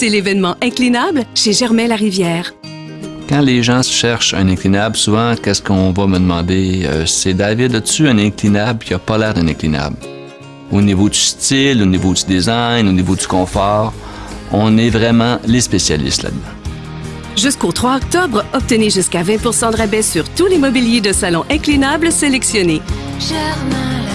C'est l'événement inclinable chez Germain-la-Rivière. Quand les gens cherchent un inclinable, souvent, qu'est-ce qu'on va me demander? Euh, c'est David, as-tu un inclinable? Qui n'a pas l'air d'un inclinable? Au niveau du style, au niveau du design, au niveau du confort, on est vraiment les spécialistes là-dedans. Jusqu'au 3 octobre, obtenez jusqu'à 20% de rabais sur tous les mobiliers de salon inclinables sélectionnés. Germain